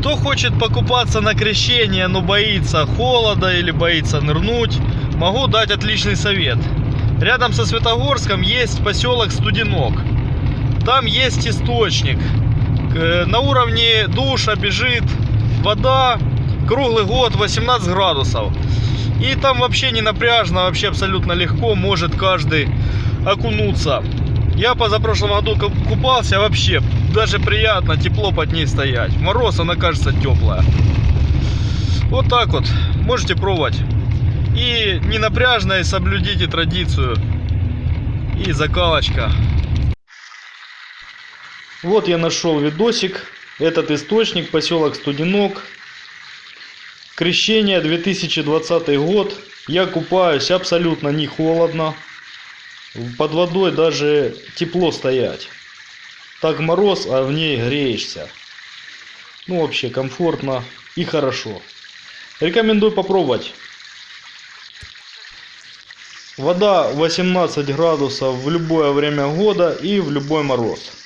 Кто хочет покупаться на крещение, но боится холода или боится нырнуть, могу дать отличный совет. Рядом со Светогорском есть поселок Студенок. Там есть источник. К- На уровне душа бежит вода круглый год 18 градусов. И там вообще не напряжно, вообще абсолютно легко может каждый окунуться. Я позапрошлом году ку- купался вообще, даже приятно, тепло под ней стоять. В Мороз она кажется теплая. Вот так вот, можете пробовать. И не напряжно, и соблюдите традицию. И закалочка. Вот я нашел видосик. Этот источник, поселок Студенок. Крещение 2020 год. Я купаюсь абсолютно не холодно. Под водой даже тепло стоять. Так мороз, а в ней греешься. Ну вообще комфортно и хорошо. Рекомендую попробовать. Вода 18 градусов в любое время года и в любой мороз.